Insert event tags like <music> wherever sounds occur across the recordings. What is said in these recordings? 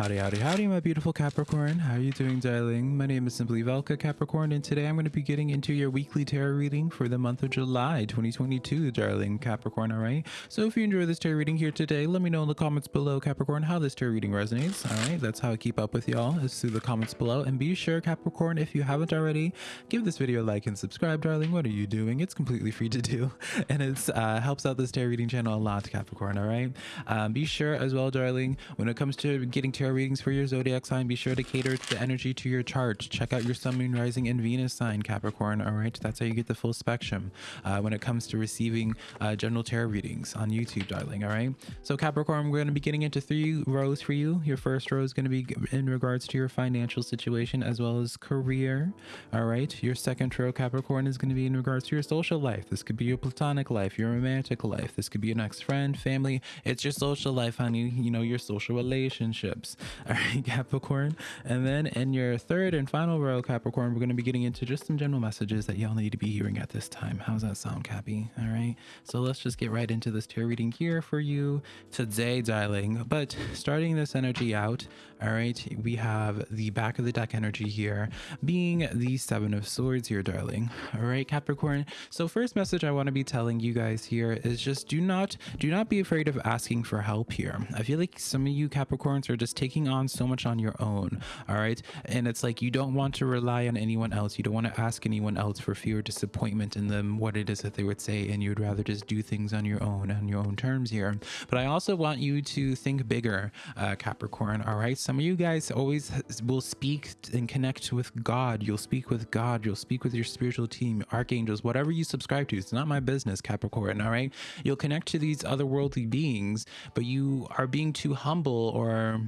Howdy, howdy, howdy, my beautiful Capricorn. How are you doing, darling? My name is simply Velka Capricorn, and today I'm going to be getting into your weekly tarot reading for the month of July 2022, darling Capricorn, all right? So if you enjoy this tarot reading here today, let me know in the comments below, Capricorn, how this tarot reading resonates, all right? That's how I keep up with y'all, is through the comments below. And be sure, Capricorn, if you haven't already, give this video a like and subscribe, darling. What are you doing? It's completely free to do, <laughs> and it uh, helps out this tarot reading channel a lot, Capricorn, all right? Um, be sure as well, darling, when it comes to getting tarot readings for your zodiac sign, be sure to cater to the energy to your chart. Check out your sun, moon, rising, and Venus sign, Capricorn. All right, that's how you get the full spectrum uh, when it comes to receiving uh, general tarot readings on YouTube, darling. All right, so Capricorn, we're going to be getting into three rows for you. Your first row is going to be in regards to your financial situation as well as career. All right, your second row, Capricorn, is going to be in regards to your social life. This could be your platonic life, your romantic life. This could be your next friend, family. It's your social life, honey. You know, your social relationships. All right, <laughs> Capricorn. And then in your third and final row, Capricorn, we're going to be getting into just some general messages that y'all need to be hearing at this time. How's that sound, Cappy? All right. So let's just get right into this tarot reading here for you today, darling. But starting this energy out, all right, we have the back of the deck energy here being the Seven of Swords here, darling. All right, Capricorn. So first message I want to be telling you guys here is just do not do not be afraid of asking for help here. I feel like some of you Capricorns are just taking on so much on your own. All right. And it's like you don't want to rely on anyone else. You don't want to ask anyone else for fear of disappointment in them, what it is that they would say. And you'd rather just do things on your own, on your own terms here. But I also want you to think bigger, uh, Capricorn. All right. Some of you guys always will speak and connect with God. You'll speak with God. You'll speak with your spiritual team, archangels, whatever you subscribe to. It's not my business, Capricorn. All right. You'll connect to these otherworldly beings, but you are being too humble or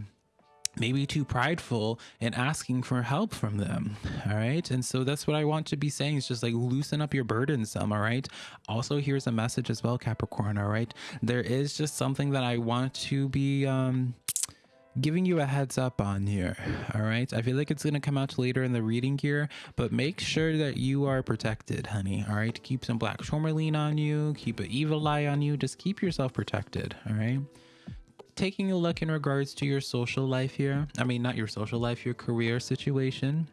maybe too prideful in asking for help from them all right and so that's what i want to be saying is just like loosen up your burden some all right also here's a message as well capricorn all right there is just something that i want to be um giving you a heads up on here all right i feel like it's going to come out later in the reading here but make sure that you are protected honey all right keep some black tourmaline on you keep an evil eye on you just keep yourself protected all right taking a look in regards to your social life here. I mean, not your social life, your career situation.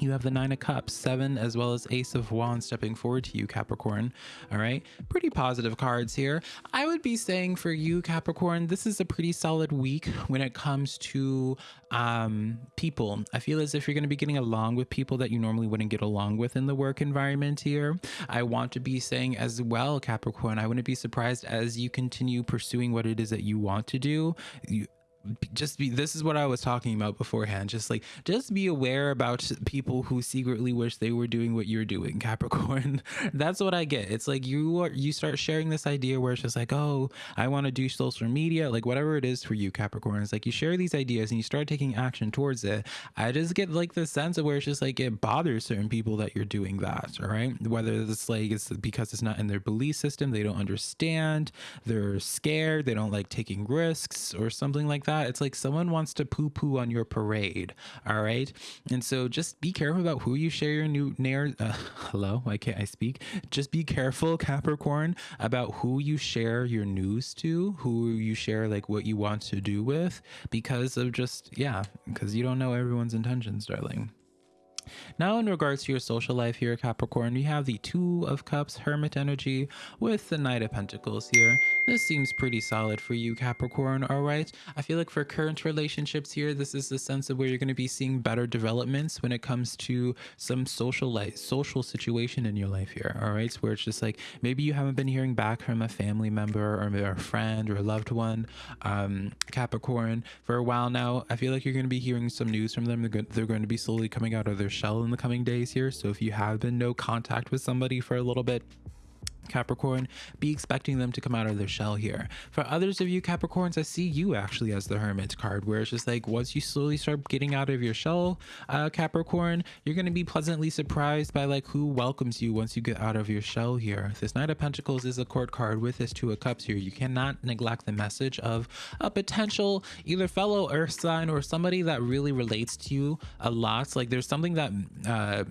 You have the Nine of Cups, Seven, as well as Ace of Wands stepping forward to you, Capricorn. All right, pretty positive cards here. I would be saying for you, Capricorn, this is a pretty solid week when it comes to um, people. I feel as if you're going to be getting along with people that you normally wouldn't get along with in the work environment here. I want to be saying as well, Capricorn, I wouldn't be surprised as you continue pursuing what it is that you want to do. You, just be this is what i was talking about beforehand just like just be aware about people who secretly wish they were doing what you're doing <laughs> capricorn. That's what i get. It's like you are you start sharing this idea where it's just like oh i want to do social media like whatever it is for you capricorn. It's like you share these ideas and you start taking action towards it. I just get like the sense of where it's just like it bothers certain people that you're doing that all right? Whether it's like it's because it's not in their belief system they don't understand they're scared they don't like taking risks or something like that that. It's like someone wants to poo poo on your parade. All right. And so just be careful about who you share your new nair. <laughs> Uh, hello. Why can't I speak? Just be careful, Capricorn, about who you share your news to, who you share like what you want to do with, because of just, yeah, because you don't know everyone's intentions, darling. Now, in regards to your social life here, Capricorn, we have the Two of Cups, Hermit energy, with the Knight of Pentacles here. This seems pretty solid for you, Capricorn, alright? I feel like for current relationships here, this is the sense of where you're going to be seeing better developments when it comes to some social life, social situation in your life here, alright? Where it's just like, maybe you haven't been hearing back from a family member or a friend or a loved one, um, Capricorn, for a while now. I feel like you're going to be hearing some news from them. They're going to be slowly coming out of their shell in the coming days here. So if you have been no contact with somebody for a little bit, Capricorn, be expecting them to come out of their shell here. For others of you Capricorns, I see you actually as the Hermit card, where it's just like once you slowly start getting out of your shell, uh, Capricorn, you're going to be pleasantly surprised by like who welcomes you once you get out of your shell here. This Knight of Pentacles is a court card with this Two of Cups here. You cannot neglect the message of a potential either fellow earth sign or somebody that really relates to you a lot. Like there's something that uh,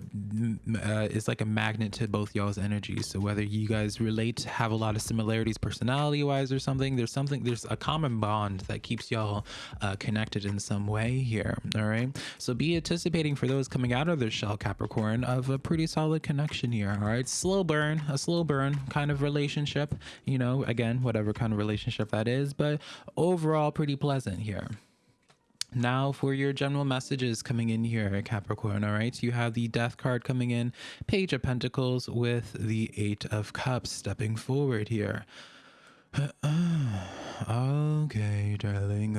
uh, is like a magnet to both y'all's energies. So whether you guys guys relate, have a lot of similarities personality wise or something. There's something, there's a common bond that keeps y'all uh, connected in some way here. All right. So be anticipating for those coming out of their shell, Capricorn, of a pretty solid connection here. All right. Slow burn, a slow burn kind of relationship, you know, again, whatever kind of relationship that is, but overall pretty pleasant here. Now for your general messages coming in here, Capricorn, all right? You have the Death card coming in, Page of Pentacles with the Eight of Cups stepping forward here. <clears throat> okay, darling,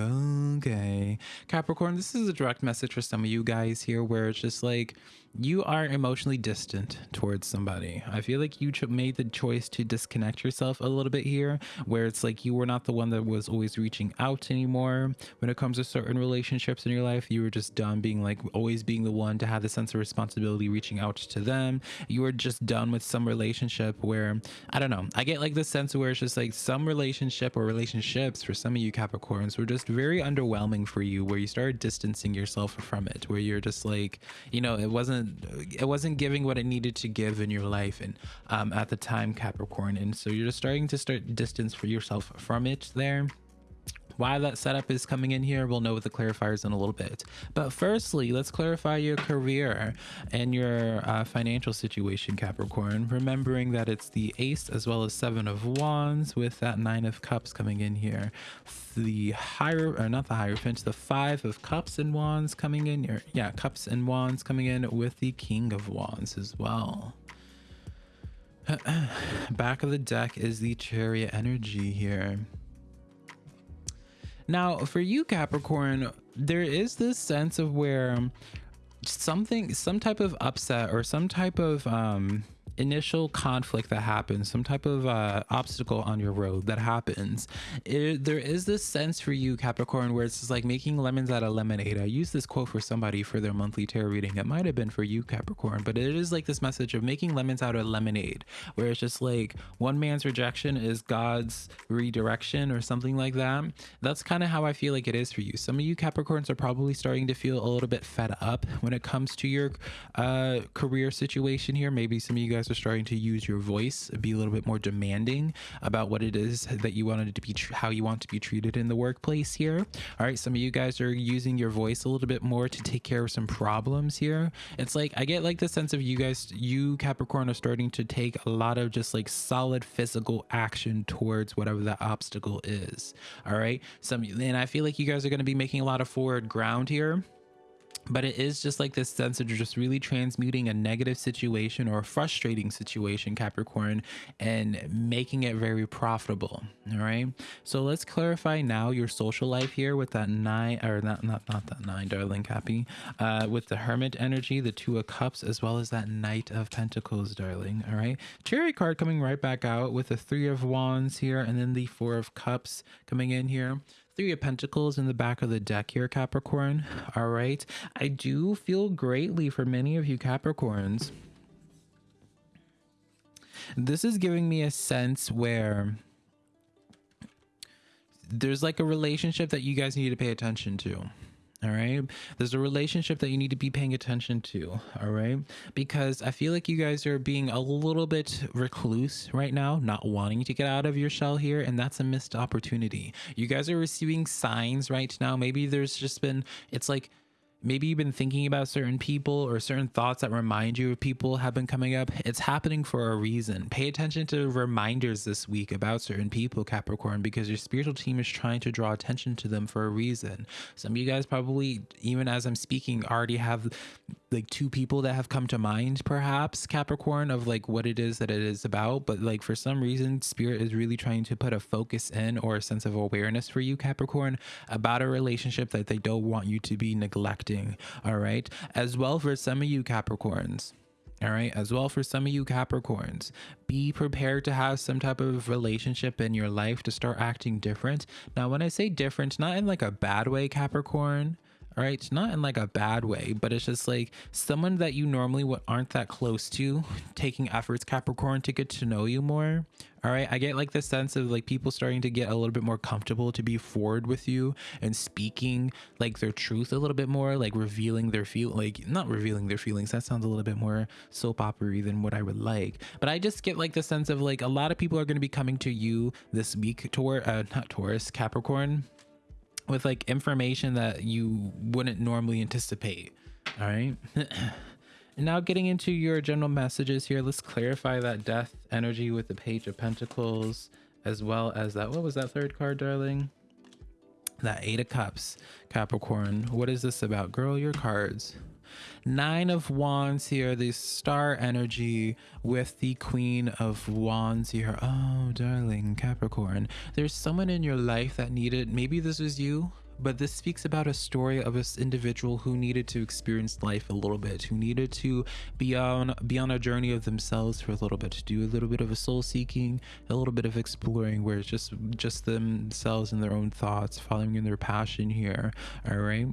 okay. Capricorn, this is a direct message for some of you guys here where it's just like, you are emotionally distant towards somebody. I feel like you made the choice to disconnect yourself a little bit here, where it's like you were not the one that was always reaching out anymore. When it comes to certain relationships in your life, you were just done being like always being the one to have the sense of responsibility reaching out to them. You were just done with some relationship where, I don't know, I get like the sense where it's just like some relationship or relationships for some of you Capricorns were just very underwhelming for you, where you started distancing yourself from it, where you're just like, you know, it wasn't wasn't it wasn't giving what it needed to give in your life and um, at the time Capricorn. And so you're just starting to start distance for yourself from it there why that setup is coming in here, we'll know with the clarifiers in a little bit. But firstly, let's clarify your career and your uh, financial situation, Capricorn. Remembering that it's the Ace as well as Seven of Wands with that Nine of Cups coming in here. The higher, or not the Hierophant, the Five of Cups and Wands coming in here. Yeah, Cups and Wands coming in with the King of Wands as well. <clears throat> Back of the deck is the Chariot energy here. Now, for you, Capricorn, there is this sense of where something, some type of upset or some type of um, initial conflict that happens, some type of uh, obstacle on your road that happens, it, there is this sense for you, Capricorn, where it's just like making lemons out of lemonade. I use this quote for somebody for their monthly tarot reading. It might have been for you, Capricorn, but it is like this message of making lemons out of lemonade, where it's just like one man's rejection is God's redirection or something like that. That's kind of how I feel like it is for you. Some of you Capricorns are probably starting to feel a little bit fed up when it comes to your uh, career situation here. Maybe some of you guys guys are starting to use your voice, be a little bit more demanding about what it is that you wanted to be, how you want to be treated in the workplace here. All right, some of you guys are using your voice a little bit more to take care of some problems here. It's like I get like the sense of you guys, you Capricorn, are starting to take a lot of just like solid physical action towards whatever that obstacle is. All right, some and I feel like you guys are going to be making a lot of forward ground here but it is just like this sense of just really transmuting a negative situation or a frustrating situation capricorn and making it very profitable all right? So let's clarify now your social life here with that nine or not not not that nine darling cappy uh with the hermit energy the two of cups as well as that knight of pentacles darling all right? Chariot card coming right back out with the three of wands here and then the four of cups coming in here Three of Pentacles in the back of the deck here, Capricorn. All right. I do feel greatly for many of you Capricorns. This is giving me a sense where there's like a relationship that you guys need to pay attention to all right? There's a relationship that you need to be paying attention to all right? Because i feel like you guys are being a little bit recluse right now not wanting to get out of your shell here and that's a missed opportunity. You guys are receiving signs right now. Maybe there's just been it's like maybe you've been thinking about certain people or certain thoughts that remind you of people have been coming up. It's happening for a reason. Pay attention to reminders this week about certain people, Capricorn, because your spiritual team is trying to draw attention to them for a reason. Some of you guys probably, even as I'm speaking, already have like two people that have come to mind perhaps capricorn of like what it is that it is about but like for some reason spirit is really trying to put a focus in or a sense of awareness for you capricorn about a relationship that they don't want you to be neglecting all right? As well for some of you capricorns all right? As well for some of you capricorns be prepared to have some type of relationship in your life to start acting different. Now when i say different not in like a bad way capricorn all right not in like a bad way but it's just like someone that you normally aren't that close to <laughs> taking efforts capricorn to get to know you more all right? I get like the sense of like people starting to get a little bit more comfortable to be forward with you and speaking like their truth a little bit more like revealing their feel like not revealing their feelings that sounds a little bit more soap opery than what i would like. But i just get like the sense of like a lot of people are going to be coming to you this week toward uh not taurus capricorn with like information that you wouldn't normally anticipate. All right. and <clears throat> now getting into your general messages here, let's clarify that death energy with the page of pentacles as well as that. What was that third card, darling? That eight of cups, Capricorn. What is this about? Girl, your cards. Nine of Wands here, the star energy with the Queen of Wands here. Oh, darling Capricorn, there's someone in your life that needed, maybe this was you, but this speaks about a story of this individual who needed to experience life a little bit who needed to be on be on a journey of themselves for a little bit to do a little bit of a soul seeking a little bit of exploring where it's just just themselves and their own thoughts following in their passion here all right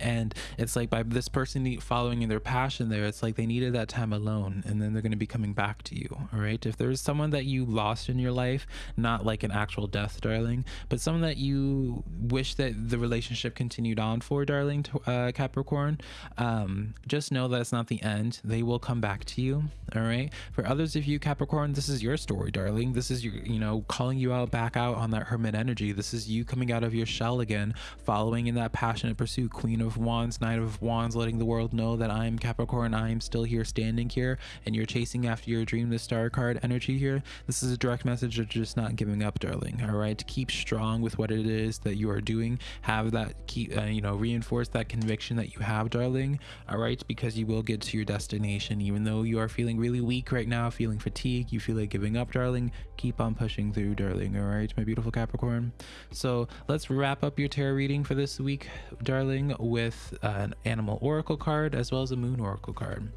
and it's like by this person following in their passion there it's like they needed that time alone and then they're going to be coming back to you all right if there's someone that you lost in your life not like an actual death darling but someone that you wish that the relationship continued on for darling uh, capricorn um, just know that it's not the end. They will come back to you all right for others of you capricorn this is your story darling. This is your you know calling you out back out on that hermit energy. This is you coming out of your shell again following in that passionate pursuit queen Queen of Wands, Knight of Wands, letting the world know that I'm Capricorn, I am still here standing here, and you're chasing after your dream, the star card energy here. This is a direct message of just not giving up, darling. All right, keep strong with what it is that you are doing. Have that keep, uh, you know, reinforce that conviction that you have, darling. All right, because you will get to your destination, even though you are feeling really weak right now, feeling fatigue, you feel like giving up, darling. Keep on pushing through, darling. All right, my beautiful Capricorn. So let's wrap up your tarot reading for this week, darling with an animal oracle card as well as a moon oracle card.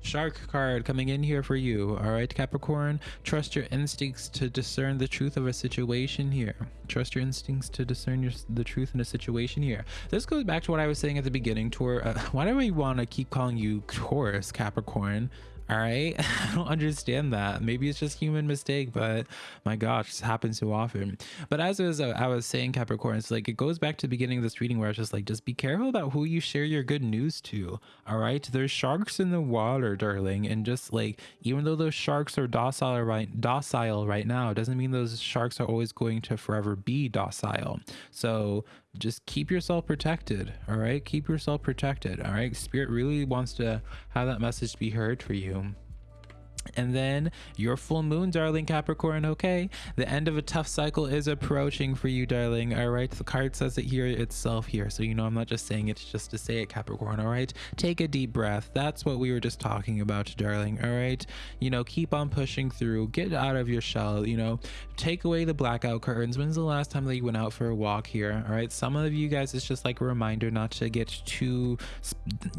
Shark card coming in here for you. All right, Capricorn. Trust your instincts to discern the truth of a situation here. Trust your instincts to discern your, the truth in a situation here. This goes back to what I was saying at the beginning. Tor, uh, <laughs> why do we want to keep calling you Taurus, Capricorn? All right? <laughs> I don't understand that. Maybe it's just human mistake but my gosh this happens so often. But as was, uh, i was saying capricorn it's like it goes back to the beginning of this reading where it's just like just be careful about who you share your good news to all right? There's sharks in the water darling and just like even though those sharks are docile right docile right now doesn't mean those sharks are always going to forever be docile. So just keep yourself protected all right? Keep yourself protected all right? Spirit really wants to have that message be heard for you and then your full moon, darling Capricorn. Okay, the end of a tough cycle is approaching for you, darling. All right, the card says it here itself here, so you know I'm not just saying it just to say it, Capricorn. All right, take a deep breath. That's what we were just talking about, darling. All right, you know, keep on pushing through. Get out of your shell. You know, take away the blackout curtains. When's the last time that you went out for a walk here? All right, some of you guys, it's just like a reminder not to get too,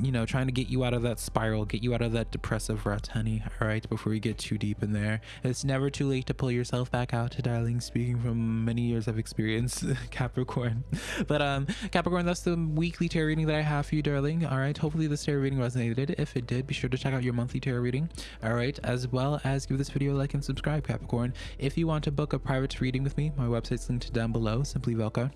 you know, trying to get you out of that spiral, get you out of that depressive rut, honey. All right before you get too deep in there. It's never too late to pull yourself back out, darling. Speaking from many years of experience, <laughs> Capricorn. <laughs> But um, Capricorn, that's the weekly tarot reading that I have for you, darling. All right. Hopefully this tarot reading resonated. If it did, be sure to check out your monthly tarot reading. All right, as well as give this video a like and subscribe, Capricorn. If you want to book a private reading with me, my website's linked down below. Simply Velka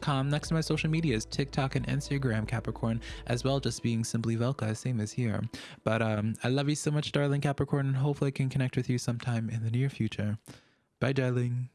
com. Next to my social medias, TikTok and Instagram, Capricorn, as well just being simply Velka, same as here. But um, I love you so much, darling Capricorn, and hopefully I can connect with you sometime in the near future. Bye, darling.